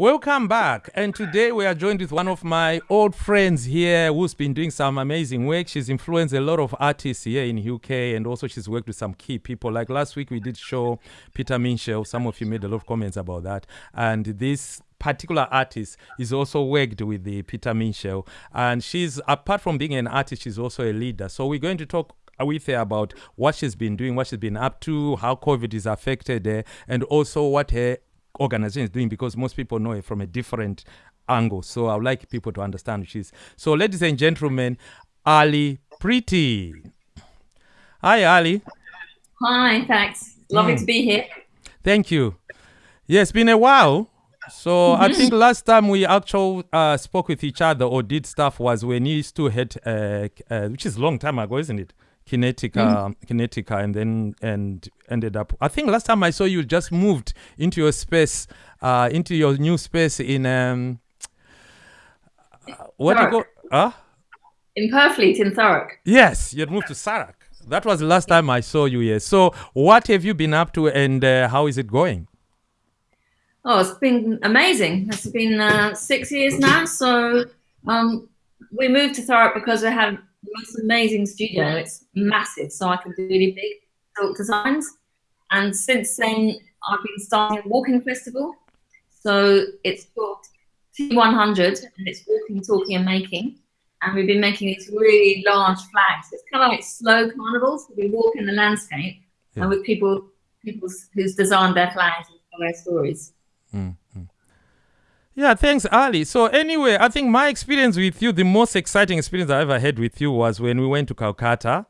Welcome back. And today we are joined with one of my old friends here who's been doing some amazing work. She's influenced a lot of artists here in UK and also she's worked with some key people. Like last week we did show Peter Minshall. Some of you made a lot of comments about that. And this particular artist is also worked with the Peter Minshall. And she's apart from being an artist, she's also a leader. So we're going to talk with her about what she's been doing, what she's been up to, how COVID is affected her, and also what her organization is doing because most people know it from a different angle. So I would like people to understand she's. So, ladies and gentlemen, Ali Pretty. Hi, Ali. Hi, thanks. Lovely mm. to be here. Thank you. Yeah, it's been a while. So mm-hmm. I think last time we actually uh, spoke with each other or did stuff was when you used to head, uh, uh, which is a long time ago, isn't it? Kinetica, mm. Kinetica, and then and ended up. I think last time I saw you just moved into your space, uh, into your new space in um, what do you go? Huh? In Purfleet in Thurrock. Yes, you had moved to Thurrock. That was the last time I saw you here. So, what have you been up to, and uh, how is it going? Oh, it's been amazing. It's been uh, six years now. So, um, we moved to Thurrock because we had the most amazing studio. It's massive, so I can do really big silk designs. And since then, I've been starting a walking festival. So it's called T100, and it's walking, talking, and making. And we've been making these really large flags. It's kind of like slow carnivals. We walk in the landscape yeah. and with people, people who's designed their flags and tell their stories. Mm -hmm. Yeah, thanks, Ali. So anyway, I think my experience with you, the most exciting experience I ever had with you was when we went to Calcutta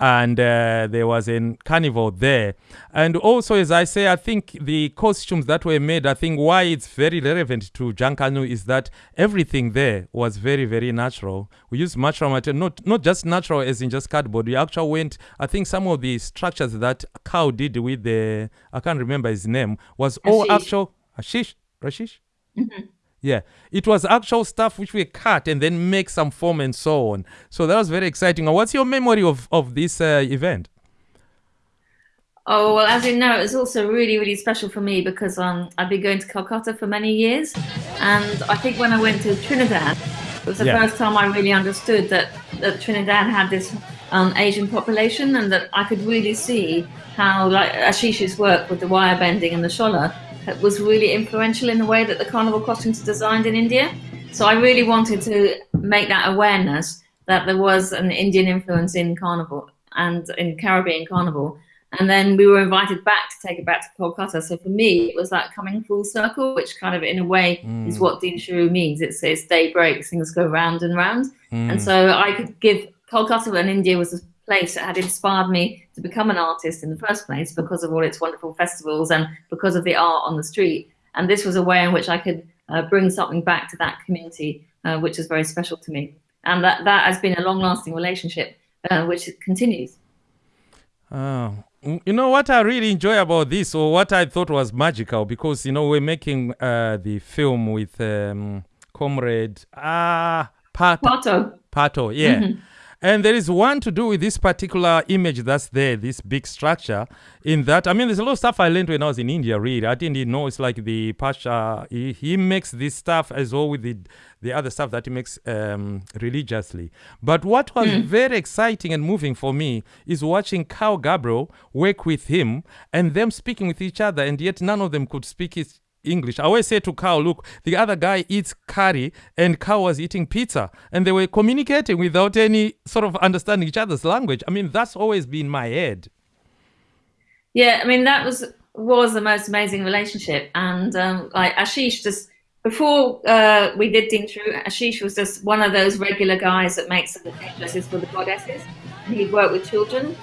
and uh, there was a carnival there. And also, as I say, I think the costumes that were made, I think why it's very relevant to Junkanoo is that everything there was very, very natural. We used natural material, not, not just natural as in just cardboard. We actually went, I think some of the structures that Carl did with the, I can't remember his name, was Ashish. all actual, Ashish, Rashish? Mm-hmm. Yeah, it was actual stuff which we cut and then make some form and so on. So that was very exciting. What's your memory of, of this uh, event? Oh, well, as you know, it's also really, really special for me because um, I've been going to Calcutta for many years. And I think when I went to Trinidad, it was the yeah. first time I really understood that, that Trinidad had this um, Asian population and that I could really see how like Ashish's work with the wire bending and the shola was really influential in the way that the carnival costumes are designed in India. So I really wanted to make that awareness that there was an Indian influence in carnival and in Caribbean carnival. And then we were invited back to take it back to Kolkata. So for me, it was like coming full circle, which kind of in a way mm. is what Dinsharu means. It's, it's day breaks, things go round and round. Mm. And so I could give Kolkata and India was a place that had inspired me to become an artist in the first place because of all its wonderful festivals and because of the art on the street. And this was a way in which I could uh, bring something back to that community, uh, which is very special to me. And that, that has been a long lasting relationship, uh, which continues. Oh, you know what I really enjoy about this, or what I thought was magical, because you know we're making uh, the film with um, comrade ah Pato. Pato. Pato, yeah. Mm -hmm. And there is one to do with this particular image that's there, this big structure. In that, I mean, there's a lot of stuff I learned when I was in India. Really, I didn't even know it's like the Pasha. He, he makes this stuff as well with the the other stuff that he makes um, religiously. But what was mm. very exciting and moving for me is watching Carl Gabriel work with him and them speaking with each other, and yet none of them could speak his English. I always say to Carl, look, the other guy eats curry and Carl was eating pizza and they were communicating without any sort of understanding each other's language. I mean, that's always been my head. Yeah, I mean, that was was the most amazing relationship. And um, like Ashish just, before uh, we did Dinsharu, Ashish was just one of those regular guys that makes the dresses for the goddesses. He'd work with children.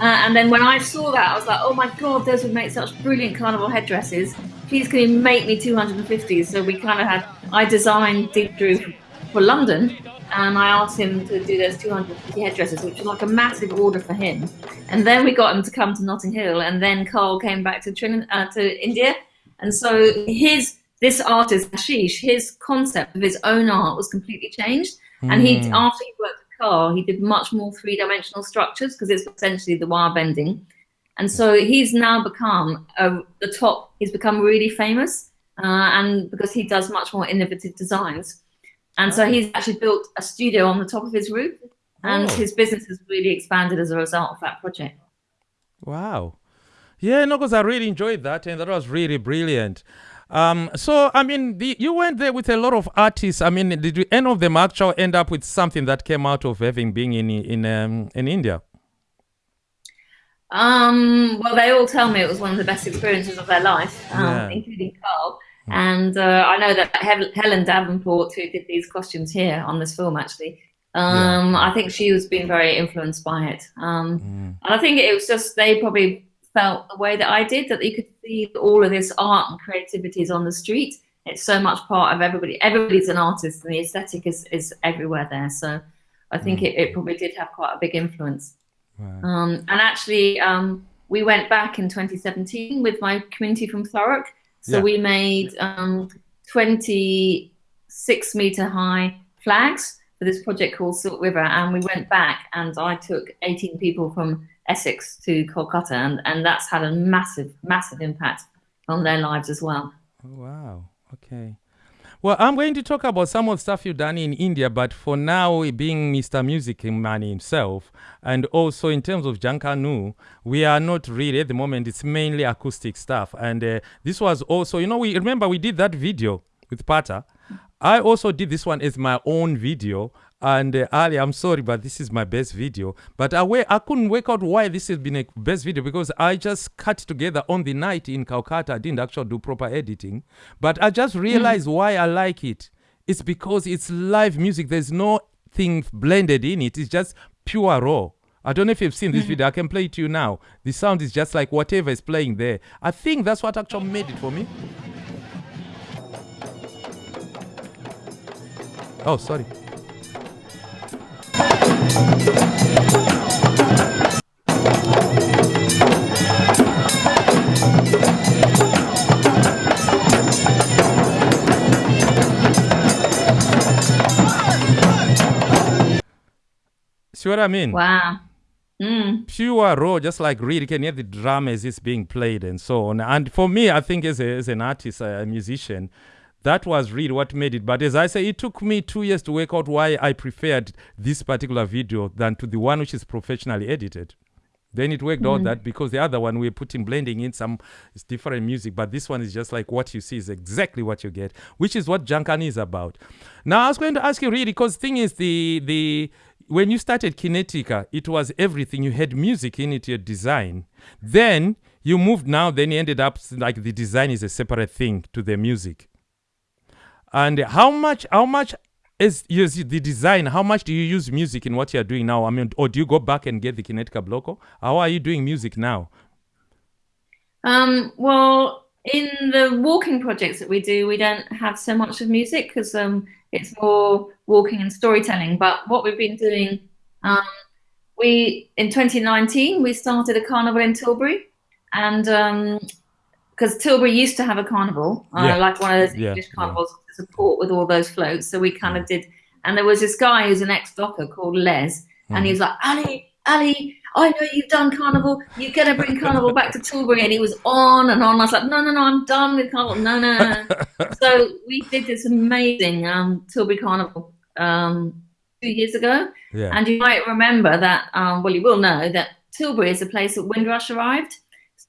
Uh, and then when I saw that, I was like, oh my God, those would make such brilliant carnival headdresses please can you make me 250? So we kind of had, I designed Deep Drew for London and I asked him to do those 250 headdresses, which was like a massive order for him. And then we got him to come to Notting Hill and then Carl came back to Trin uh, to India. And so his, this artist, Ashish, his concept of his own art was completely changed. And he, hmm. after he worked Carl, he did much more three-dimensional structures because it's essentially the wire bending. And so he's now become uh, the top, he's become really famous uh, and because he does much more innovative designs. And so he's actually built a studio on the top of his roof, and Oh. his business has really expanded as a result of that project. Wow. Yeah, no, because I really enjoyed that, and that was really brilliant. Um, so I mean, the, you went there with a lot of artists. I mean, did you, any of them actually end up with something that came out of having been in in um, in India? Um, well, they all tell me it was one of the best experiences of their life, um, Yeah. including Carl. And uh, I know that Helen Davenport, who did these costumes here on this film, actually, um, I think she was being very influenced by it. Um, Mm. and I think it was just they probably felt the way that I did, that you could see all of this art and creativity is on the street. It's so much part of everybody. Everybody's an artist, and the aesthetic is, is everywhere there. So I think it, it probably did have quite a big influence. Wow. Um, and actually, um, we went back in 2017 with my community from Thurrock. So Yeah. we made um, 26 meter high flags for this project called Silk River. And we went back and I took 18 people from Essex to Kolkata. And, and that's had a massive, massive impact on their lives as well. Oh, wow. Okay. Well, I'm going to talk about some of the stuff you've done in India, but for now, being Mr. Music Man himself, and also in terms of Jankanu, we are not really at the moment. It's mainly acoustic stuff, and uh, this was also, you know, we remember we did that video with Pata. I also did this one as my own video. And uh, Ali, I'm sorry, but this is my best video. But I, I couldn't work out why this has been a best video because I just cut together on the night in Calcutta. I didn't actually do proper editing. But I just realized why I like it. It's because it's live music. There's nothing blended in it. It's just pure raw. I don't know if you've seen this video. I can play it to you now. The sound is just like whatever is playing there. I think that's what actually made it for me. Oh, sorry. See what I mean? Wow. Mm. Pure raw, just like really can hear the drum as it's being played and so on. And for me, I think as, a, as an artist, a musician, that was really what made it. But as I say, it took me two years to work out why I preferred this particular video than to the one which is professionally edited. Then it worked out mm. that because the other one we're putting blending in some it's different music, but this one is just like what you see is exactly what you get, which is what Jankan is about. Now I was going to ask you really because thing is the the when you started Kinetica, it was everything. You had music in it, your design. Then you moved now, then you ended up like the design is a separate thing to the music. And how much how much is is the design? How much do you use music in what you're doing now? I mean, or do you go back and get the Kinetica Bloco? How are you doing music now? Um, well, in the walking projects that we do, we don't have so much of music because um, it's more walking and storytelling. But what we've been doing, um, we in 2019 we started a carnival in Tilbury, and because Tilbury used to have a carnival, uh, Yeah. like one of those Yeah, English yeah. carnivals to support with all those floats. So we kind of did, and there was this guy who's an ex-docker called Les, and he was like, Ali, Ali, I know you've done carnival. You're gonna bring carnival back to Tilbury, and he was on and on. I was like, no, no, no, I'm done with carnival. No, no, no. so we did this amazing um, Tilbury carnival um, two years ago, Yeah. and you might remember that. Um, well, you will know that Tilbury is the place that Windrush arrived.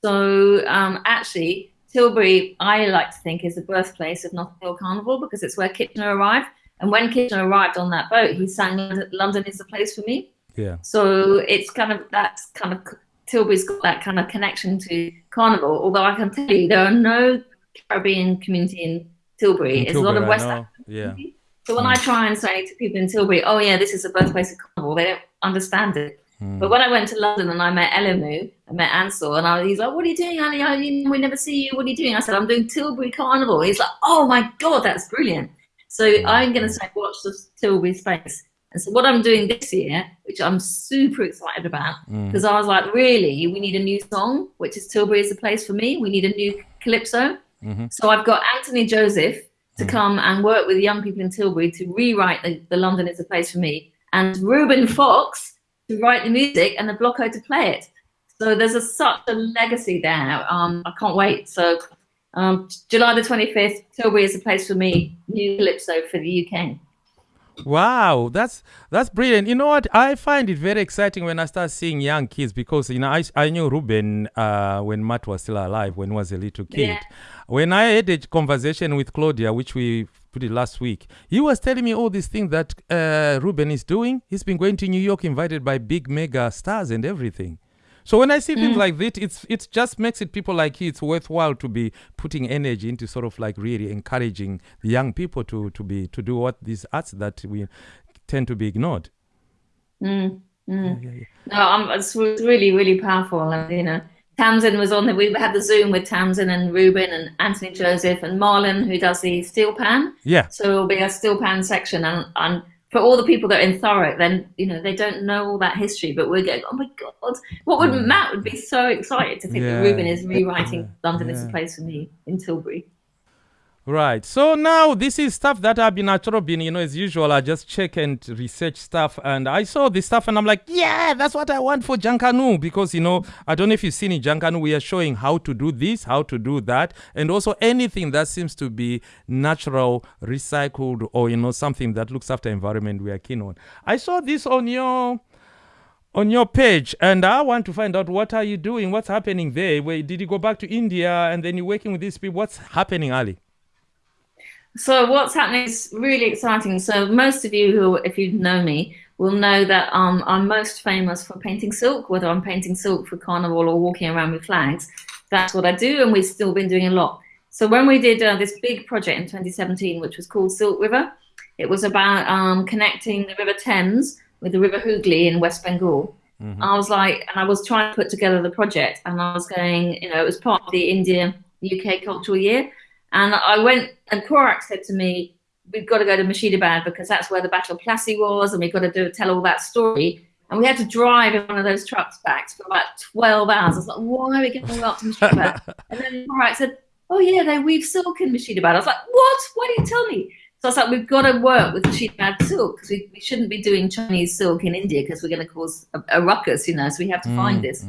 So um, actually, Tilbury, I like to think, is the birthplace of Notting Hill Carnival because it's where Kitchener arrived. And when Kitchener arrived on that boat, he sang "London is the place for me." yeah. So it's kind of that's kind of Tilbury's got that kind of connection to Carnival. Although I can tell you, there are no Caribbean community in Tilbury. In it's a lot of West. African Yeah. So when I try and say to people in Tilbury, "Oh yeah, this is the birthplace of Carnival," they don't understand it. But when I went to London and I met Elimu, I met Ansel, and I, he's like, "What are you doing, Ali? I, we never see you. What are you doing?" I said, "I'm doing Tilbury Carnival." He's like, "Oh my god, that's brilliant!" So I'm going to say, "Watch the Tilbury space." And so what I'm doing this year, which I'm super excited about, Mm. because I was like, "Really, we need a new song, which is Tilbury is the place for me. We need a new calypso." Mhm. So I've got Anthony Joseph to Mm. come and work with young people in Tilbury to rewrite the, the London is a place for me, and Ruben Fox to write the music and the Bloco to play it. So there's a, such a legacy there. Um, I can't wait. So Um, July the 25th, Tilbury is a place for me, new Calypso for the UK. Wow, that's that's brilliant. You know what? I find it very exciting when I start seeing young kids because you know I, I knew Ruben uh, when Matt was still alive when he was a little kid. Yeah. When I had a conversation with Claudia, which we put it last week, he was telling me all these things that uh, Ruben is doing. He's been going to New York, invited by big mega stars and everything. So when I see things like this, it's it just makes it people like you. It's worthwhile to be putting energy into sort of like really encouraging the young people to to be to do what these arts that we tend to be ignored. Mm, mm. Yeah, yeah, No, um, it's really, really powerful. And, you know, Tamsin was on the, we had the Zoom with Tamsin and Ruben and Anthony Joseph and Marlon, who does the steel pan. yeah. So it'll be a steel pan section. And, and for all the people that are in Thurrock, then, you know, they don't know all that history, but we're going, oh my God, what would Matt would be so excited to think. Yeah, that Ruben is rewriting yeah, London is a place for me in Tilbury. Right. So now this is stuff that I've been at been, you know, as usual, I just check and research stuff and I saw this stuff and I'm like, yeah, that's what I want for Jankanu because, you know, I don't know if you've seen in Jankanu, we are showing how to do this, how to do that, and also anything that seems to be natural, recycled, or, you know, something that looks after environment we are keen on. I saw this on your on your page and i want to find out what are you doing what's happening there where did you go back to india and then you're working with these people what's happening ali So what's happening is really exciting. So most of you who, if you know me, will know that um, I'm most famous for painting silk, whether I'm painting silk for carnival or walking around with flags. That's what I do, and we've still been doing a lot. So when we did uh, this big project in 2017, which was called Silk River, it was about um, connecting the River Thames with the River Hooghly in West Bengal. I was like, and I was trying to put together the project, and I was going, you know, it was part of the India UK Cultural Year, and I went, and Korak said to me, "We've got to go to Murshidabad because that's where the Battle of Plassey was, and we've got to do tell all that story." And we had to drive in one of those trucks back for about 12 hours. I was like, why are we going to go up to Murshidabad? and then Korak said, oh yeah, they weave silk in Murshidabad. I was like, what? Why didn't you tell me? So I was like, we've got to work with Murshidabad silk because we, we shouldn't be doing Chinese silk in India because we're going to cause a, a ruckus, you know, so we have to Mm, find this.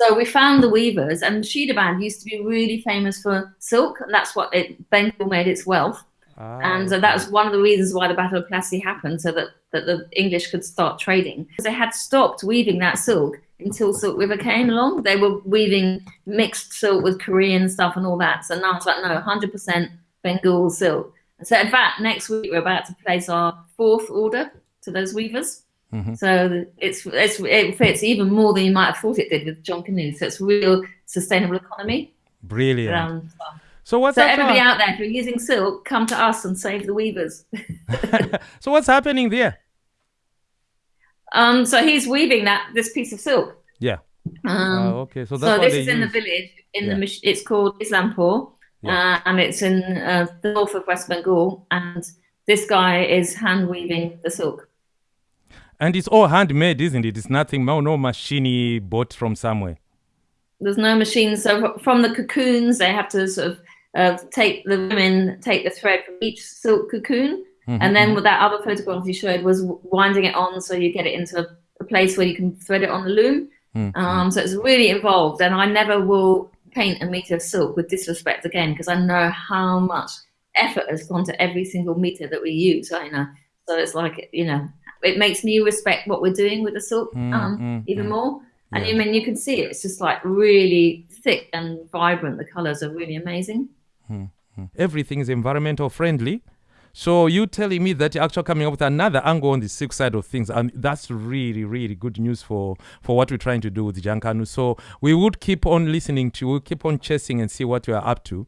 So we found the weavers, and Murshidabad used to be really famous for silk, and that's what it Bengal made its wealth. Ah, And so that was one of the reasons why the Battle of Plassey happened, so that, that the English could start trading. Because they had stopped weaving that silk until Silk River came along. They were weaving mixed silk with Korean stuff and all that. So now it's like, no, 100% Bengal silk. So in fact, next week we're about to place our fourth order to those weavers. Mhm. So it's, it's it fits even more than you might have thought it did with John Canoe. So it's real sustainable economy. brilliant Um, so what's so everybody out there, if you're using silk, come to us and save the weavers. so what's happening there Um, so he's weaving that this piece of silk. yeah Um, Ah, okay so that's so this is in the village. In Yeah. the it's called Islampur, Yeah. uh, and it's in uh, the north of West Bengal. And this guy is hand weaving the silk. And it's all handmade isn't it it's nothing no, no machine bought from somewhere There's no machines. So from the cocoons, they have to sort of uh, take the women take the thread from each silk cocoon, Mhm, and then with that other photograph you showed was winding it on so you get it into a, place where you can thread it on the loom. mhm. Um, so it's really involved, and I never will paint a meter of silk with disrespect again because I know how much effort has gone to every single meter that we use. I know, so it's like you know, it makes me respect what we're doing with the silk Mm, um, mm, even mm. more. And Yeah. I mean, you can see it; it's just like really thick and vibrant. The colors are really amazing. everything is environmental friendly. So you telling me that you're actually coming up with another angle on the silk side of things, and that's really, really good news for for what we're trying to do with Jankanu. So we would keep on listening to, we'll keep on chasing and see what you are up to.